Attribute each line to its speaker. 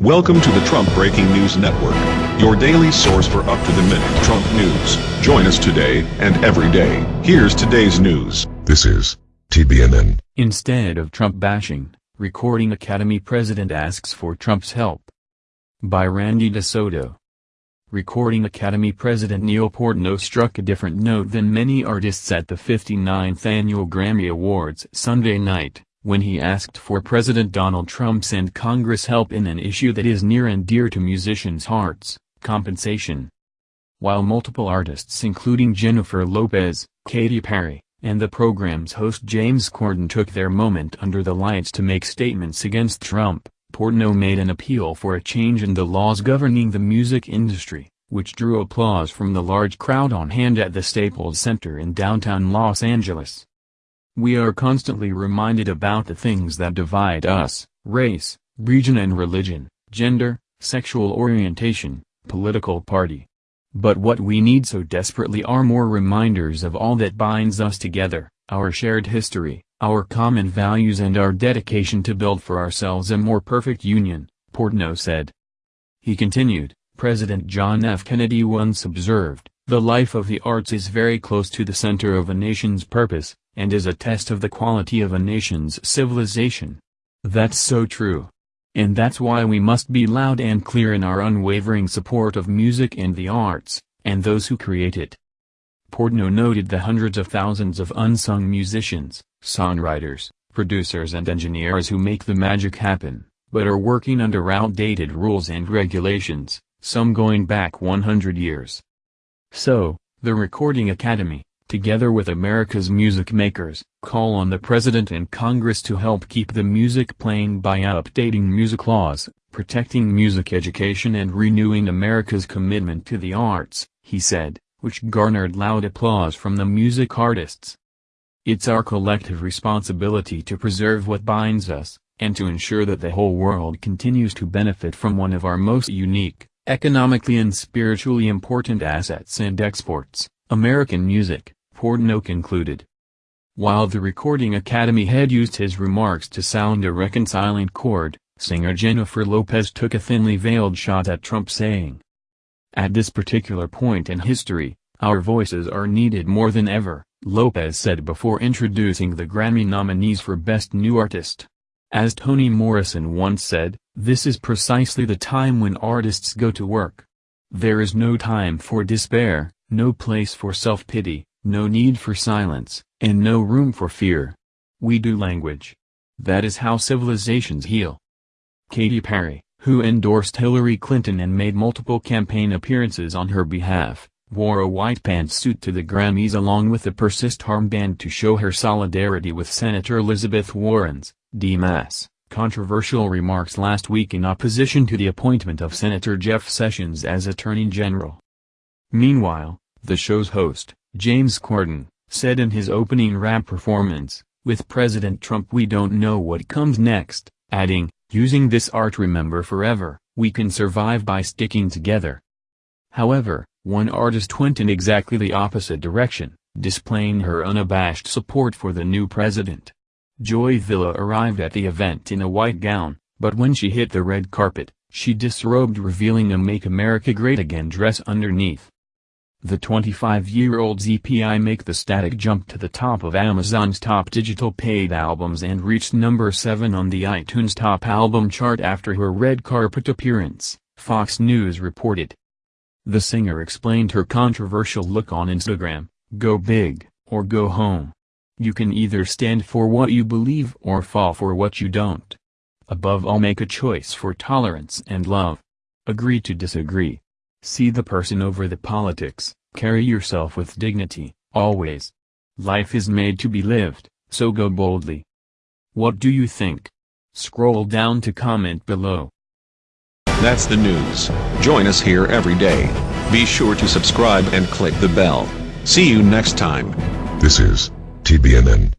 Speaker 1: Welcome to the Trump Breaking News Network, your daily source for up-to-the-minute Trump news. Join us today and every day. Here's today's news.
Speaker 2: This is TBNN.
Speaker 3: Instead of Trump bashing, Recording Academy president asks for Trump's help. By Randy DeSoto. Recording Academy President Neil Portnow struck a different note than many artists at the 59th Annual Grammy Awards Sunday night when he asked for President Donald Trump's and Congress help in an issue that is near and dear to musicians' hearts, compensation. While multiple artists including Jennifer Lopez, Katy Perry, and the program's host James Corden took their moment under the lights to make statements against Trump, Portnow made an appeal for a change in the laws governing the music industry, which drew applause from the large crowd on hand at the Staples Center in downtown Los Angeles. We are constantly reminded about the things that divide us, race, region and religion, gender, sexual orientation, political party. But what we need so desperately are more reminders of all that binds us together, our shared history, our common values and our dedication to build for ourselves a more perfect union, Portnow said. He continued, President John F. Kennedy once observed, the life of the arts is very close to the center of a nation's purpose, and is a test of the quality of a nation's civilization. That's so true. And that's why we must be loud and clear in our unwavering support of music and the arts, and those who create it. Portnow noted the hundreds of thousands of unsung musicians, songwriters, producers and engineers who make the magic happen, but are working under outdated rules and regulations, some going back 100 years. So, the Recording Academy, together with America's music makers, call on the President and Congress to help keep the music playing by updating music laws, protecting music education and renewing America's commitment to the arts, he said, which garnered loud applause from the music artists. It's our collective responsibility to preserve what binds us, and to ensure that the whole world continues to benefit from one of our most unique, economically and spiritually important assets and exports, American music. Portnow concluded. While the Recording Academy had used his remarks to sound a reconciling chord, singer Jennifer Lopez took a thinly veiled shot at Trump saying, At this particular point in history, our voices are needed more than ever, Lopez said before introducing the Grammy nominees for Best New Artist. As Toni Morrison once said, this is precisely the time when artists go to work. There is no time for despair, no place for self-pity, no need for silence, and no room for fear. We do language. That is how civilizations heal. Katy Perry, who endorsed Hillary Clinton and made multiple campaign appearances on her behalf, wore a white pantsuit to the Grammys along with a persist armband to show her solidarity with Senator Elizabeth Warren's, D-Mass, controversial remarks last week in opposition to the appointment of Senator Jeff Sessions as Attorney General. Meanwhile, the show's host, James Corden, said in his opening rap performance, with President Trump we don't know what comes next, adding, using this art remember forever, we can survive by sticking together. However, one artist went in exactly the opposite direction, displaying her unabashed support for the new president. Joy Villa arrived at the event in a white gown, but when she hit the red carpet, she disrobed revealing a Make America Great Again dress underneath. The 25-year-old's EP I Make the Static jump to the top of Amazon's top digital paid albums and reached number 7 on the iTunes top album chart after her red carpet appearance, Fox News reported. The singer explained her controversial look on Instagram, go big, or go home. You can either stand for what you believe or fall for what you don't. Above all make a choice for tolerance and love. Agree to disagree. See the person over the politics, carry yourself with dignity, always. Life is made to be lived, so go boldly. What do you think? Scroll down to comment below.
Speaker 1: That's the news. Join us here every day. Be sure to subscribe and click the bell. See you next time.
Speaker 2: This is TBNN.